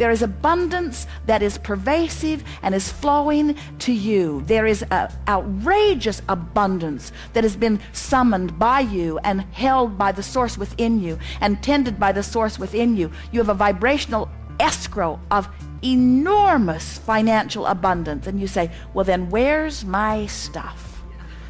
There is abundance that is pervasive and is flowing to you. There is an outrageous abundance that has been summoned by you and held by the source within you and tended by the source within you. You have a vibrational escrow of enormous financial abundance. And you say, well, then where's my stuff?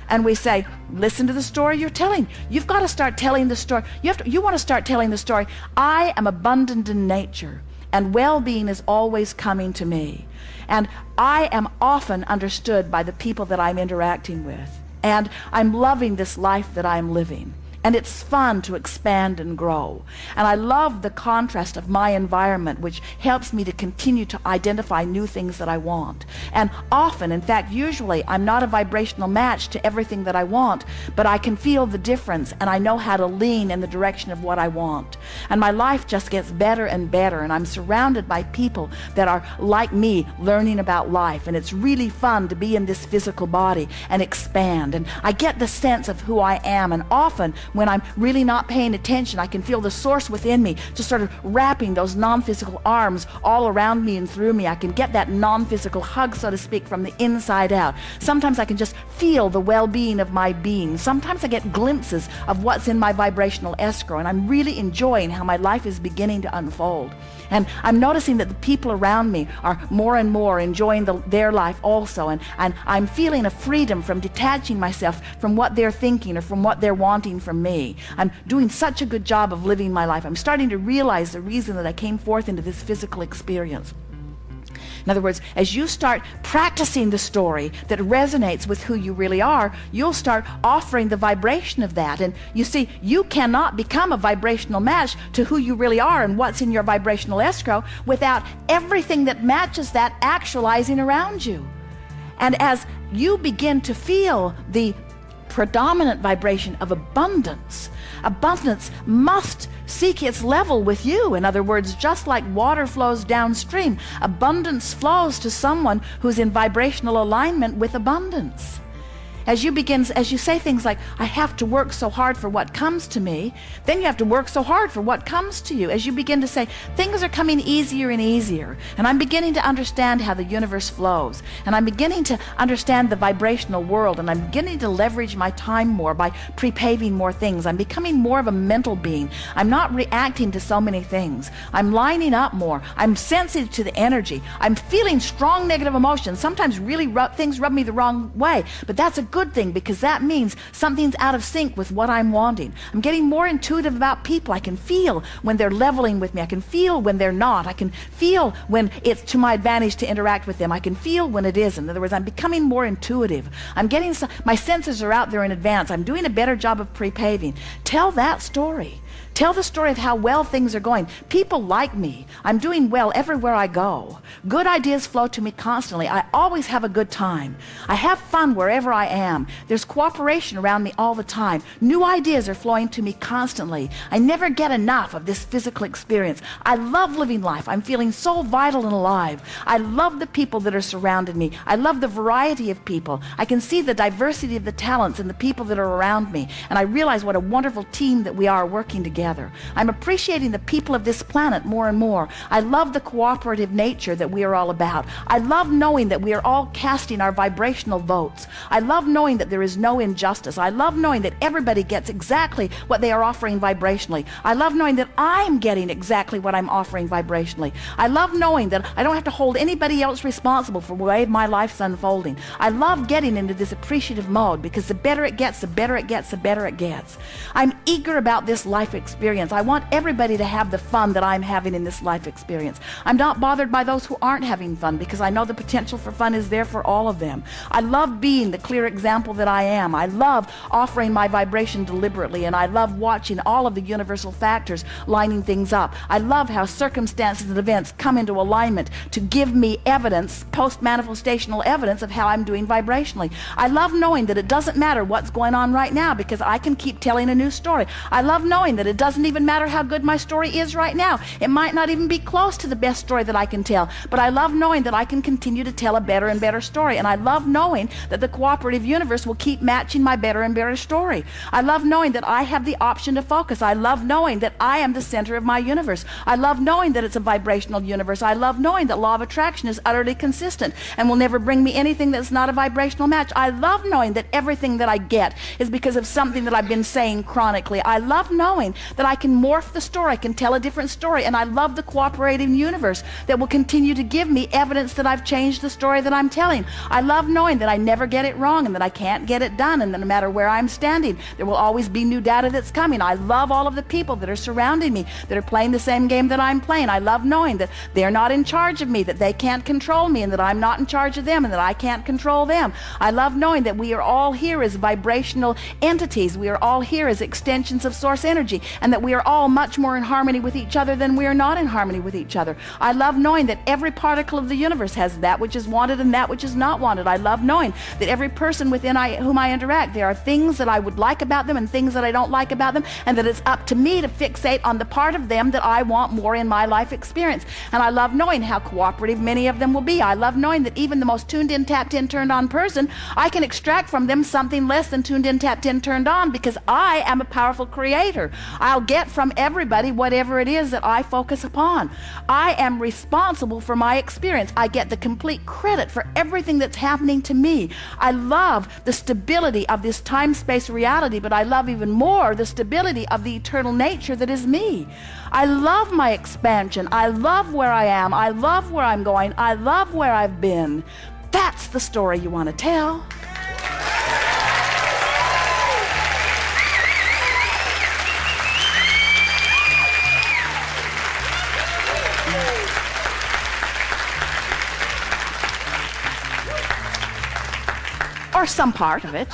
and we say, listen to the story you're telling. You've got to start telling the story. You, have to, you want to start telling the story. I am abundant in nature and well-being is always coming to me. And I am often understood by the people that I'm interacting with. And I'm loving this life that I'm living and it's fun to expand and grow. And I love the contrast of my environment which helps me to continue to identify new things that I want. And often in fact usually I'm not a vibrational match to everything that I want but I can feel the difference and I know how to lean in the direction of what I want. And my life just gets better and better and I'm surrounded by people that are like me learning about life. And it's really fun to be in this physical body and expand. And I get the sense of who I am. And often when I'm really not paying attention I can feel the source within me just sort of wrapping those non-physical arms all around me and through me. I can get that non-physical hug so to speak from the inside out. Sometimes I can just feel the well-being of my being. Sometimes I get glimpses of what's in my vibrational escrow and I'm really enjoying how my life is beginning to unfold and I'm noticing that the people around me are more and more enjoying the, their life also. And, and I'm feeling a freedom from detaching myself from what they're thinking or from what they're wanting from me. I'm doing such a good job of living my life. I'm starting to realize the reason that I came forth into this physical experience in other words, as you start practicing the story that resonates with who you really are, you'll start offering the vibration of that. And you see, you cannot become a vibrational match to who you really are and what's in your vibrational escrow without everything that matches that actualizing around you. And as you begin to feel the predominant vibration of abundance, abundance must seek its level with you. In other words, just like water flows downstream, abundance flows to someone who's in vibrational alignment with abundance as you begin as you say things like I have to work so hard for what comes to me then you have to work so hard for what comes to you. As you begin to say things are coming easier and easier and I'm beginning to understand how the universe flows and I'm beginning to understand the vibrational world and I'm beginning to leverage my time more by pre-paving more things. I'm becoming more of a mental being. I'm not reacting to so many things. I'm lining up more. I'm sensitive to the energy. I'm feeling strong negative emotions. Sometimes really rub, things rub me the wrong way but that's a good thing because that means something's out of sync with what I'm wanting. I'm getting more intuitive about people. I can feel when they're leveling with me. I can feel when they're not. I can feel when it's to my advantage to interact with them. I can feel when it isn't. In other words, I'm becoming more intuitive. I'm getting, my senses are out there in advance. I'm doing a better job of pre-paving. Tell that story. Tell the story of how well things are going. People like me. I'm doing well everywhere I go. Good ideas flow to me constantly. I always have a good time. I have fun wherever I am. There's cooperation around me all the time. New ideas are flowing to me constantly. I never get enough of this physical experience. I love living life. I'm feeling so vital and alive. I love the people that are surrounding me. I love the variety of people. I can see the diversity of the talents and the people that are around me. And I realize what a wonderful team that we are working together together. I'm appreciating the people of this planet more and more. I love the cooperative nature that we are all about. I love knowing that we are all casting our vibrational votes. I love knowing that there is no injustice. I love knowing that everybody gets exactly what they are offering vibrationally. I love knowing that I'm getting exactly what I'm offering vibrationally. I love knowing that I don't have to hold anybody else responsible for the way my life's unfolding. I love getting into this appreciative mode because the better it gets, the better it gets, the better it gets. I'm eager about this life experience. I want everybody to have the fun that I'm having in this life experience. I'm not bothered by those who aren't having fun because I know the potential for fun is there for all of them. I love being the clear example that I am. I love offering my vibration deliberately and I love watching all of the universal factors lining things up. I love how circumstances and events come into alignment to give me evidence, post-manifestational evidence of how I'm doing vibrationally. I love knowing that it doesn't matter what's going on right now because I can keep telling a new story. I love knowing that it doesn't even matter how good my story is right now. It might not even be close to the best story that I can tell, but I love knowing that I can continue to tell a better and better story. And I love knowing that the cooperative universe will keep matching my better and better story. I love knowing that I have the option to focus. I love knowing that I am the center of my universe. I love knowing that it's a vibrational universe. I love knowing that law of attraction is utterly consistent and will never bring me anything that's not a vibrational match. I love knowing that everything that I get is because of something that I've been saying chronically. I love knowing that I can morph the story, I can tell a different story, and I love the cooperating universe that will continue to give me evidence that I've changed the story that I'm telling. I love knowing that I never get it wrong and that I can't get it done, and that no matter where I'm standing, there will always be new data that's coming. I love all of the people that are surrounding me that are playing the same game that I'm playing. I love knowing that they're not in charge of me, that they can't control me, and that I'm not in charge of them, and that I can't control them. I love knowing that we are all here as vibrational entities. We are all here as extensions of source energy, and that we are all much more in harmony with each other than we are not in harmony with each other. I love knowing that every particle of the universe has that which is wanted and that which is not wanted. I love knowing that every person within I, whom I interact, there are things that I would like about them and things that I don't like about them, and that it's up to me to fixate on the part of them that I want more in my life experience. And I love knowing how cooperative many of them will be. I love knowing that even the most tuned in, tapped in, turned on person, I can extract from them something less than tuned in, tapped in, turned on because I am a powerful creator. I'll get from everybody whatever it is that I focus upon. I am responsible for my experience. I get the complete credit for everything that's happening to me. I love the stability of this time space reality, but I love even more the stability of the eternal nature that is me. I love my expansion. I love where I am. I love where I'm going. I love where I've been. That's the story you want to tell. Or some part of it.